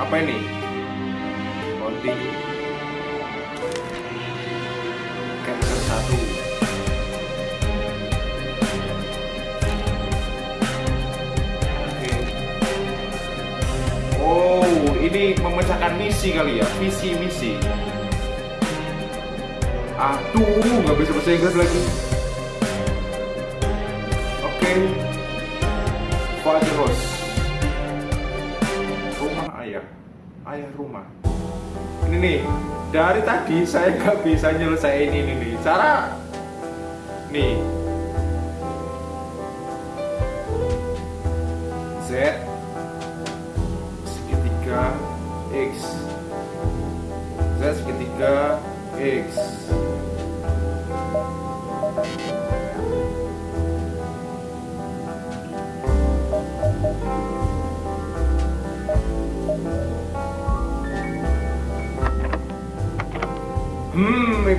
apa ini loading capture satu. Oh, ini memecahkan misi kali ya, visi misi. Aduh, nggak bisa bahasa Inggris lagi. Oke, Father House. Ayah rumah. Ini nih, dari tadi saya nggak bisa nyelesain ini nih. Cara, nih, Z segitiga X Z segitiga X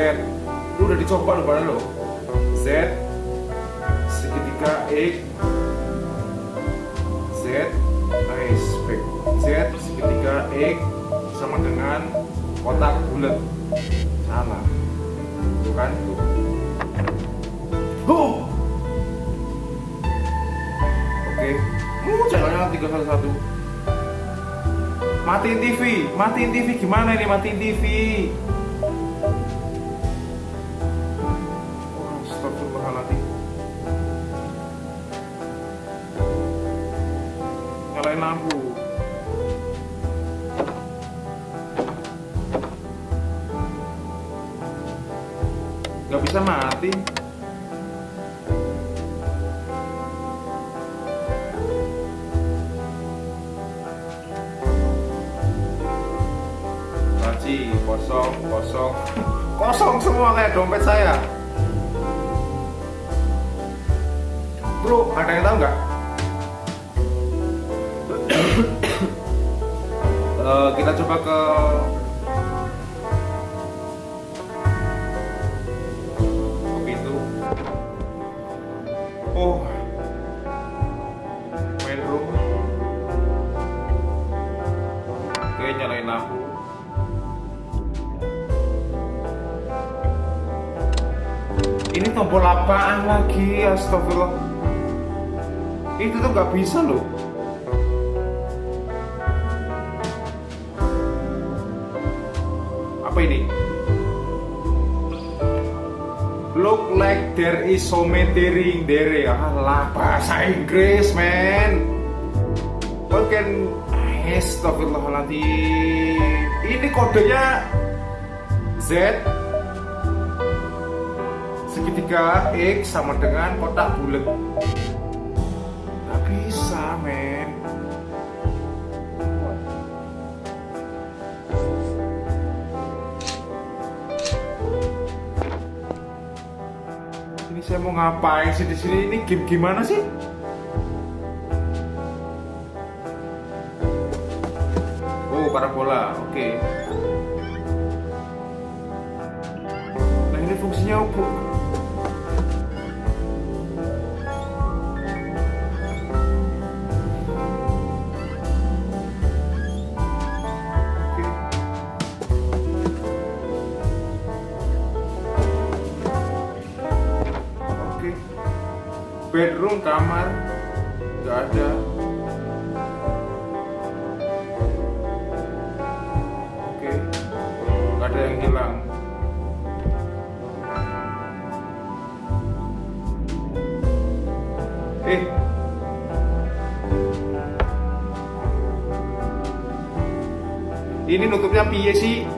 Z Lu udah dicoba lu pada lo Z Segitiga X. Z Nice back Z segitiga X Sama dengan kotak bulat. Salah. Tuh kan tuh. Huh. Oke. Uh, Channelnya 311 Matiin TV Matiin TV gimana ini? Matiin TV Nyalain lampu. Gak bisa mati. Laci kosong kosong. Kosong semua kayak dompet saya. Bro ada yang tahu nggak Eh, kita coba ke pintu oh main room oke nyalain lampu Ini tombol apaan lagi? Astagfirullah. Itu tuh nggak bisa loh. Apa ini? Look like there is so many there. Alah, bahasa Inggris, man. What can Astagfirullahaladzim Ini kodenya Z segitiga X sama dengan kotak bulat Gak bisa men saya mau ngapain sih di sini? Ini game gimana sih? Oh, parabola. Oke. Nah, ini fungsinya apa? Bedroom, kamar, nggak ada. Oke, nggak ada yang hilang. Eh, ini nutupnya piye sih?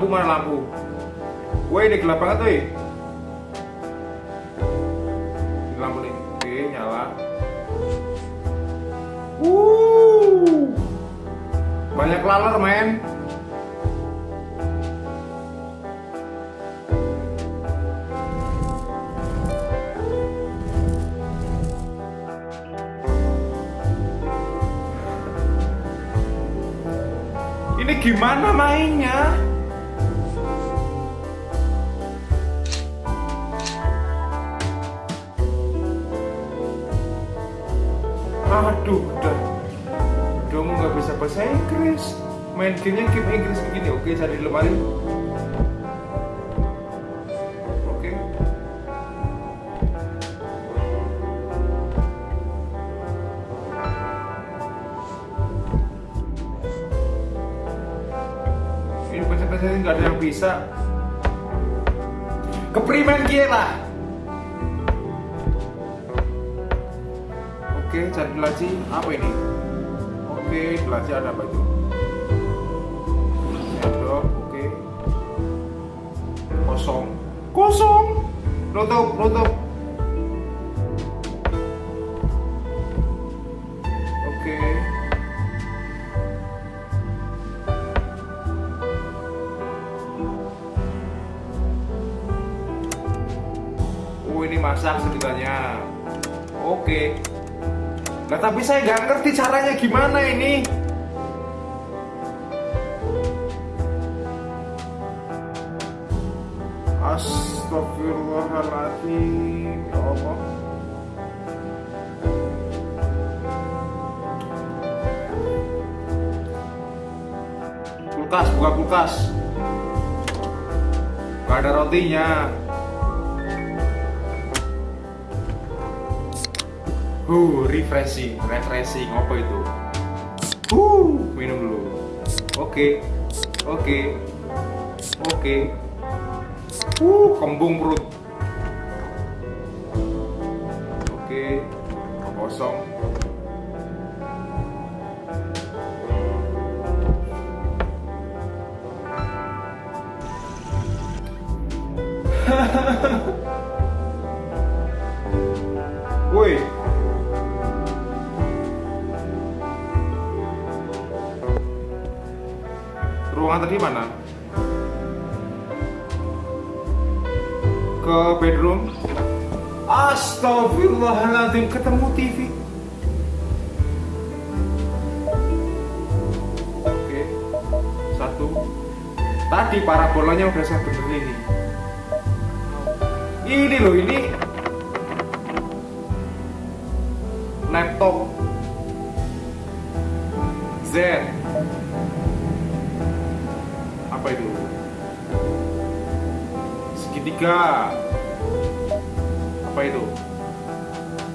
Lampu mana lampu? Woi ini gelap banget woi. Lampu nih. Oke nyala. Uh banyak laler men. Ini gimana mainnya? Aduh, udah Dong nggak bisa bahasa Inggris. Main gamenya game Inggris begini. Oke, cari lemari. Oke. Ini pencet-pencet nggak ada yang bisa. Keprimen gila Oke, cari laci apa ini? Oke, laci ada apa itu? Sendok, oke. Kosong, kosong. Nutup, nutup. Oke. Oh, ini masak ceritanya. Oke. Nah tapi saya nggak ngerti caranya gimana ini. Astagfirullahaladzim Ya Allah. Kulkas, buka kulkas. Gak ada rotinya Uh, refreshing, refreshing apa itu? Uh, minum dulu. Oke, oke, oke. Uh, kembung perut. Oke, kosong. Woi, Astagfirullahaladzim ketemu TV. Oke, satu. Tadi parabolanya udah saya benerin ini. Ini loh ini laptop Z apa itu segitiga apa itu?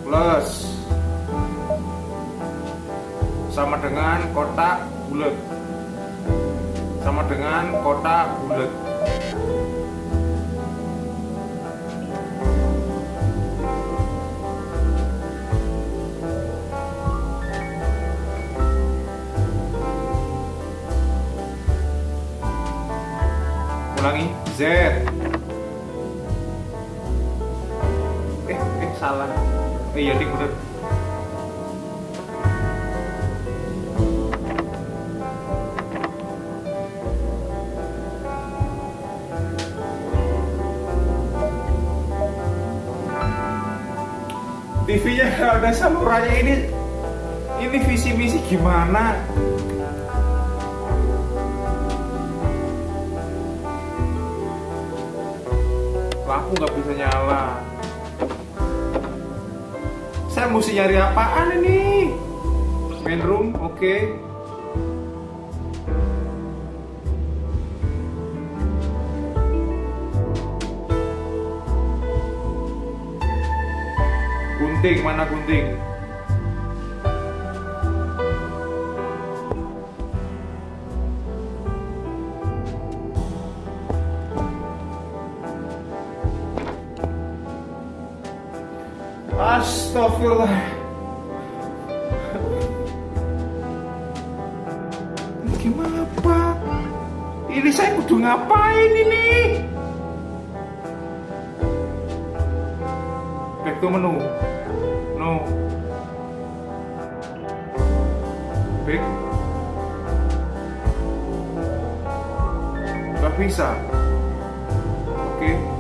Plus. Sama dengan kotak bulat. Sama dengan kotak bulat. Ulangi. Z salah. Eh iya ding bener. TV-nya ada salurannya ini. Ini visi misi gimana? Lampu nggak bisa nyala saya mesti nyari apaan ini? Main room oke. Gunting mana gunting Astagfirullah. Ini Ini saya kudu ngapain ini? Back to menu. No. Back. Gak bisa. Oke. Wow.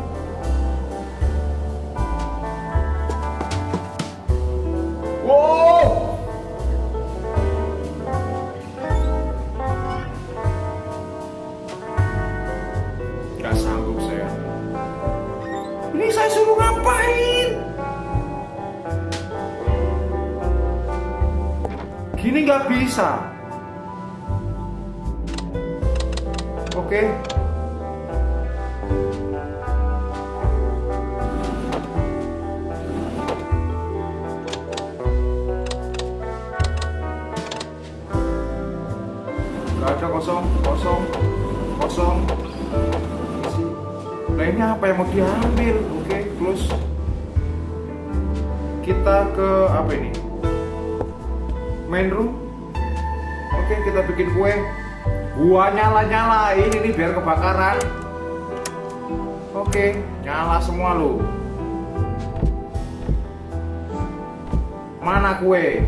Ini saya suruh ngapain? Gini nggak bisa. Oke. Gak ada kosong, kosong, kosong. Nah ini apa yang mau diambil? Oke, close. Kita ke apa ini? Main room. Oke, kita bikin kue. Gua nyala-nyala ini nih biar kebakaran. Oke, nyala semua lo. Mana kue?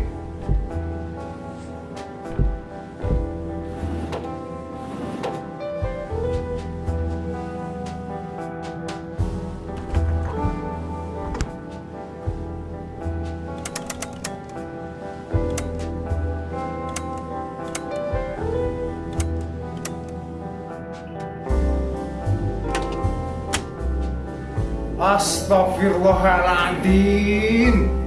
Astagfirullahaladzim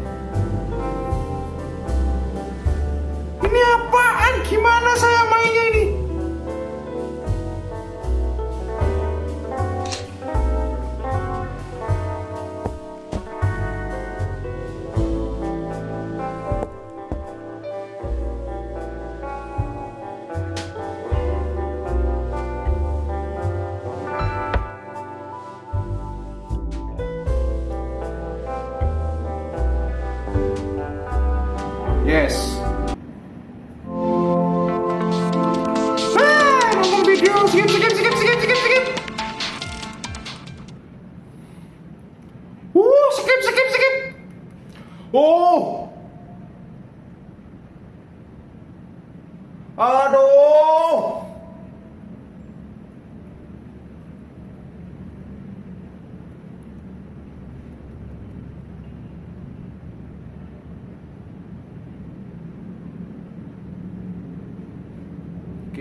Yes.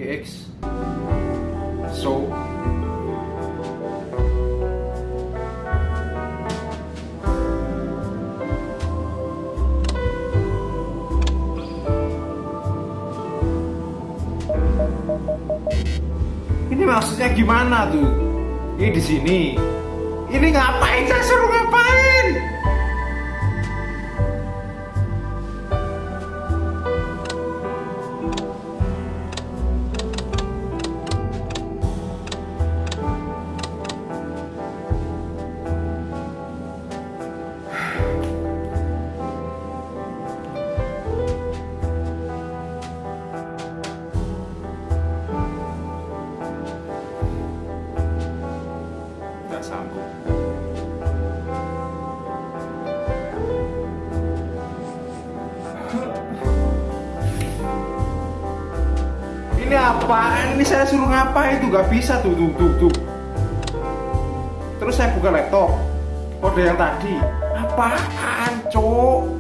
GX so ini maksudnya gimana tuh? Ini di sini. Ini ngapain saya suruh ngapain apaan? Ini saya suruh ngapain? Itu nggak bisa tuh tuh tuh tuh. Terus saya buka laptop. Kode yang tadi. Apaan cok